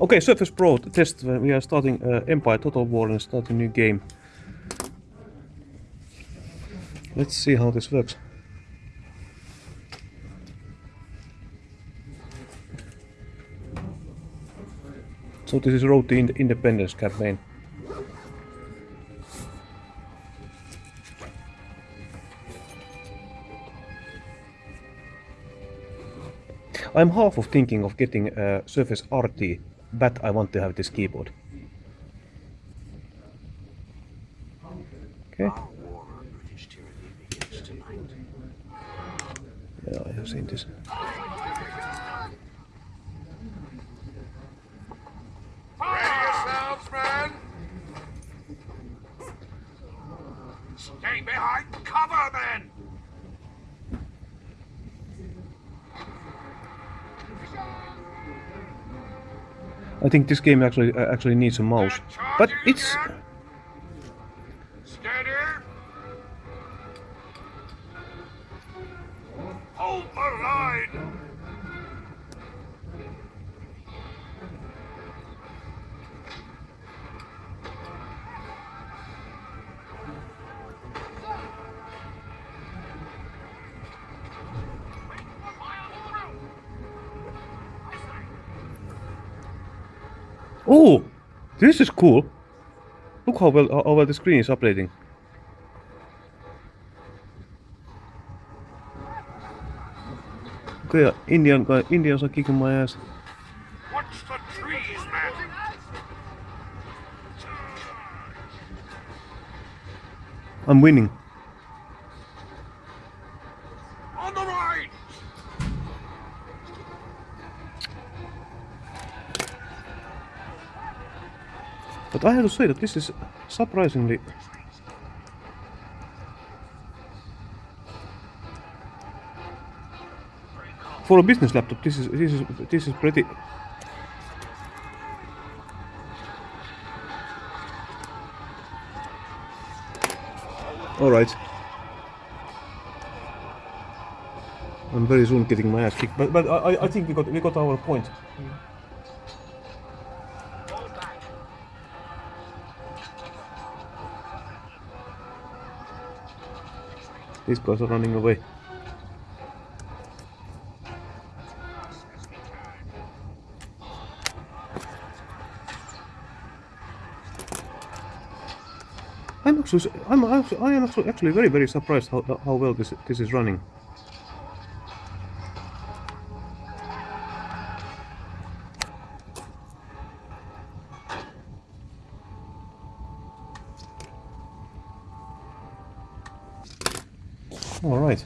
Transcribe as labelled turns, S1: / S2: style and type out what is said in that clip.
S1: Okay, Surface Pro test. We are starting uh, Empire Total War and start a new game. Let's see how this works. So this is Road to Ind- Independence campaign. I'm half of thinking of getting a Surface RT, but I want to have this keyboard. Okay. Yeah, I have seen this.
S2: Stay behind cover,
S1: I think this game actually uh, actually needs a mouse, but it's
S2: Hold the line!
S1: Oh, this is cool. Look how well how well the screen is updating. Okay, Indian guy, Indians are kicking my ass.
S2: Watch the trees, men!
S1: I'm winning.
S2: On the right!
S1: But I have to say that this is surprisingly. For a business laptop, this is this is this is pretty. All right. I'm very soon getting my ass kicked, but but I I- think we got we got our point. Mm. These guys are running away. I'm actually, I'm actually, I am actually, actually very, very surprised how, how well this, this is running. All right.